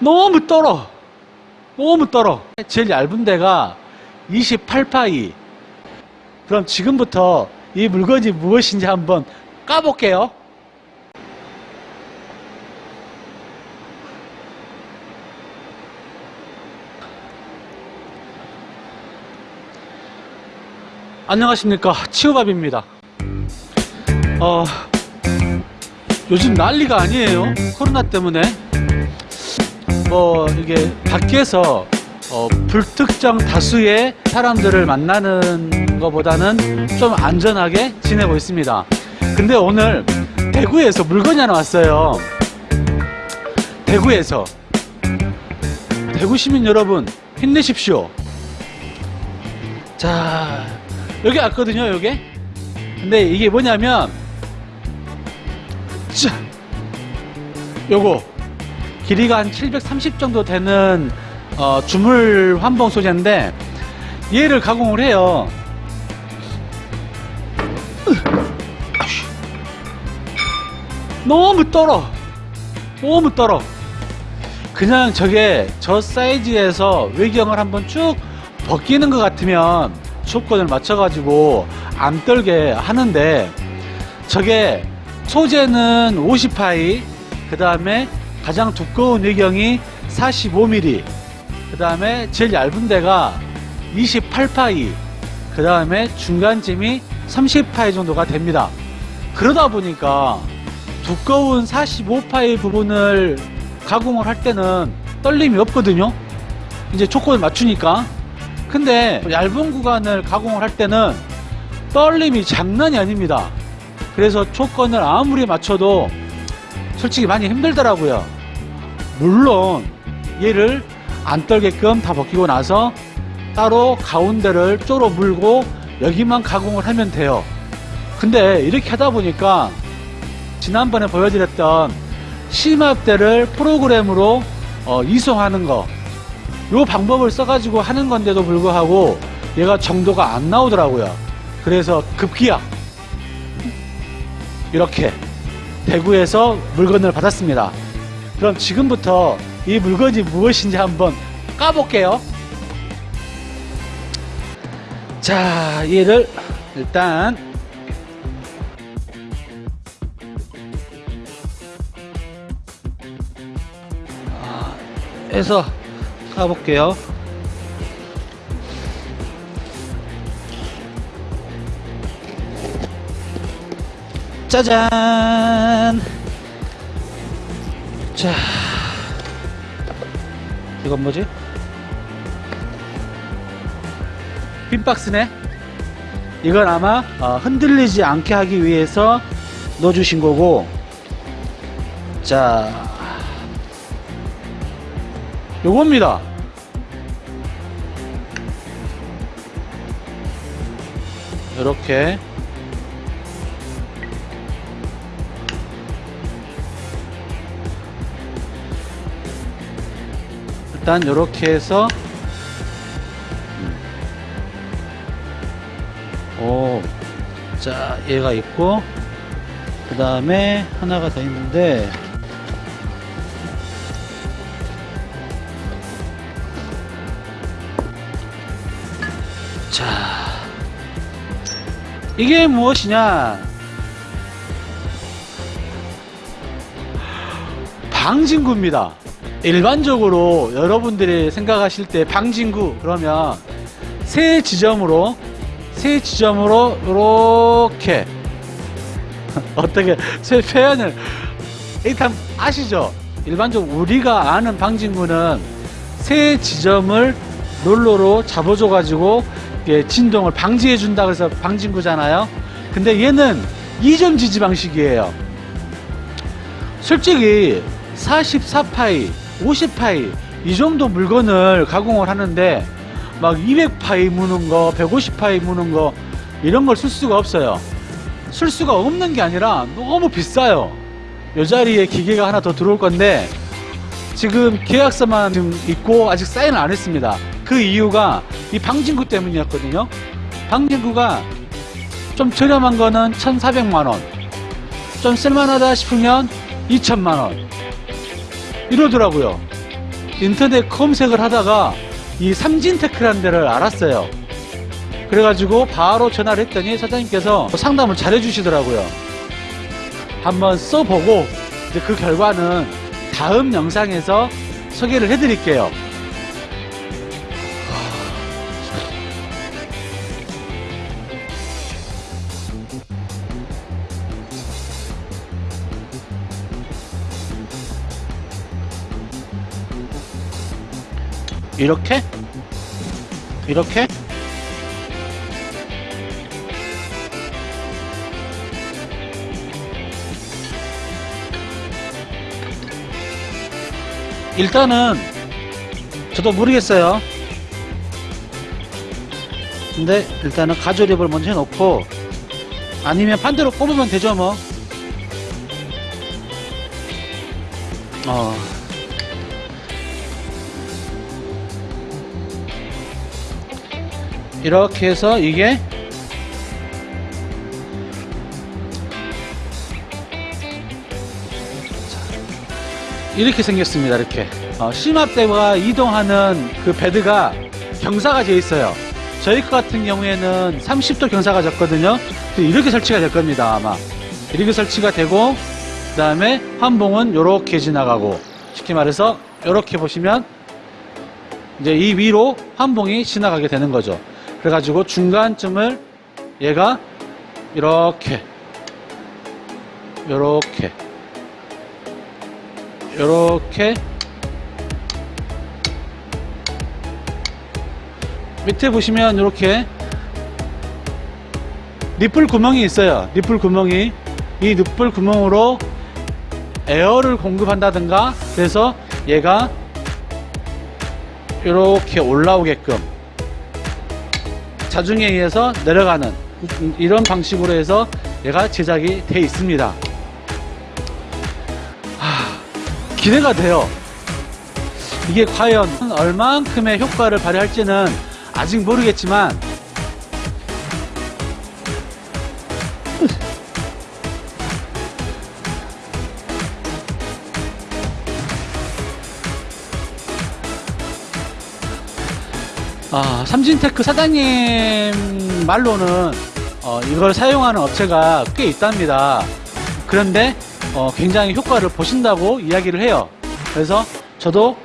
너무 떨어. 너무 떨어. 제일 얇은 데가 28파이. 그럼 지금부터 이 물건이 무엇인지 한번 까볼게요. 안녕하십니까 치우밥입니다 어 요즘 난리가 아니에요. 코로나 때문에. 뭐 이게 밖에서 어, 불특정 다수의 사람들을 만나는 것보다는 좀 안전하게 지내고 있습니다. 근데 오늘 대구에서 물건이 하나 왔어요. 대구에서. 대구 시민 여러분 힘내십시오. 자 여기 왔거든요 여기. 근데 이게 뭐냐면 자 요거 길이가 한 730 정도 되는 어, 주물 환봉 소재인데 얘를 가공을 해요. 너무 떨어. 너무 떨어. 그냥 저게 저 사이즈에서 외경을 한번 쭉 벗기는 것 같으면 조건을 맞춰 가지고 안 떨게 하는데 저게 소재는 50파이 그 다음에 가장 두꺼운 외경이 45mm 그 다음에 제일 얇은 데가 28파이 그 다음에 중간쯤이 30파이 정도가 됩니다. 그러다 보니까 두꺼운 45파이 부분을 가공을 할 때는 떨림이 없거든요. 이제 조건을 맞추니까. 근데 얇은 구간을 가공을 할 때는 떨림이 장난이 아닙니다 그래서 조건을 아무리 맞춰도 솔직히 많이 힘들더라고요. 물론 얘를 안 떨게끔 다 벗기고 나서 따로 가운데를 쪼로 물고 여기만 가공을 하면 돼요. 근데 이렇게 하다 보니까 지난번에 보여드렸던 심압대를 프로그램으로 어, 이송하는 거 요 방법을 써가지고 하는 건데도 불구하고 얘가 정도가 안 나오더라고요. 그래서 급기야 이렇게 대구에서 물건을 받았습니다. 그럼 지금부터 이 물건이 무엇인지 한번 까볼게요. 자 얘를 일단 아, 해서 까볼게요 짜잔. 자 이건 뭐지? 빈 박스네. 이건 아마 어, 흔들리지 않게 하기 위해서 넣어주신 거고. 자 요겁니다. 이렇게 일단 이렇게 해서 오, 자 얘가 있고 그 다음에 하나가 더 있는데 자 이게 무엇이냐? 방진구입니다 일반적으로 여러분들이 생각하실 때 방진구 그러면 세 지점으로 세 지점으로 이렇게. 어떻게 제 표현을. 일단 아시죠? 일반적으로 우리가 아는 방진구는 세 지점을 롤러로 잡아줘 가지고 진동을 방지해 준다 그래서 방진구잖아요. 근데 얘는 이점 지지 방식이에요. 솔직히 44파이 50파이 이 정도 물건을 가공을 하는데 막 200파이 무는 거 150파이 무는 거 이런 걸 쓸 수가 없어요. 쓸 수가 없는 게 아니라 너무 비싸요. 이 자리에 기계가 하나 더 들어올 건데 지금 계약서만 지금 있고 아직 사인을 안 했습니다. 그 이유가 이 방진구 때문이었거든요. 방진구가 좀 저렴한 거는 1400만원 좀 쓸만하다 싶으면 2천만원 이러더라고요. 인터넷 검색을 하다가 이 삼진테크라는 데를 알았어요. 그래가지고 바로 전화를 했더니 사장님께서 상담을 잘 해주시더라고요. 한번 써보고 이제 그 결과는 다음 영상에서 소개를 해드릴게요 이렇게? 이렇게? 일단은 저도 모르겠어요. 근데 일단은 가조립을 먼저 해놓고 아니면 반대로 뽑으면 되죠 뭐. 어. 이렇게 해서 이게 이렇게 생겼습니다 이렇게. 어, 심압대가 이동하는 그 베드가 경사가 되어 있어요. 저희 거 같은 경우에는 30도 경사가 졌거든요. 이렇게 설치가 될 겁니다 아마. 이렇게 설치가 되고 그 다음에 환봉은 이렇게 지나가고 쉽게 말해서 이렇게 보시면 이제 이 위로 환봉이 지나가게 되는 거죠 그래가지고 중간쯤을 얘가 이렇게 이렇게 이렇게. 밑에 보시면 이렇게 니플 구멍이 있어요. 니플 구멍이. 이 니플 구멍으로 에어를 공급한다든가 그래서 얘가 이렇게 올라오게끔 자중에 의해서 내려가는 이런 방식으로 해서 얘가 제작이 되어 있습니다. 하, 기대가 돼요. 이게 과연 얼만큼의 효과를 발휘할지는 아직 모르겠지만 아, 삼진테크 사장님 말로는 어, 이걸 사용하는 업체가 꽤 있답니다. 그런데 어, 굉장히 효과를 보신다고 이야기를 해요. 그래서 저도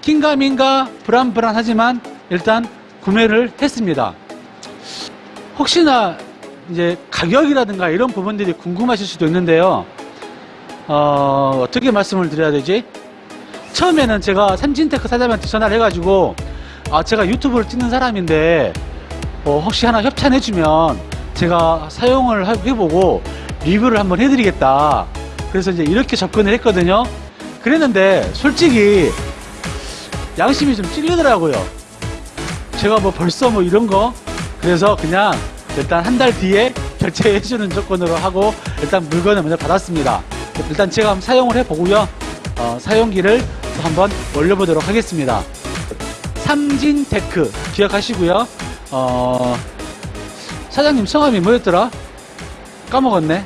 긴가민가 불안불안하지만 일단 구매를 했습니다. 혹시나 이제 가격이라든가 이런 부분들이 궁금하실 수도 있는데요. 어, 어떻게 말씀을 드려야 되지? 처음에는 제가 삼진테크 사장님한테 전화를 해가지고 아 제가 유튜브를 찍는 사람인데 어, 혹시 하나 협찬해주면 제가 사용을 하- 해보고 리뷰를 한번 해드리겠다. 그래서 이제 이렇게 접근을 했거든요. 그랬는데 솔직히 양심이 좀 찔리더라고요. 제가 뭐 벌써 뭐 이런 거? 그래서 그냥 일단 한 달 뒤에 결제해주는 조건으로 하고 일단 물건을 먼저 받았습니다. 일단 제가 한번 사용을 해보고요. 어, 사용기를 또 한번 올려보도록 하겠습니다 삼진테크 기억하시고요. 어, 사장님 성함이 뭐였더라? 까먹었네.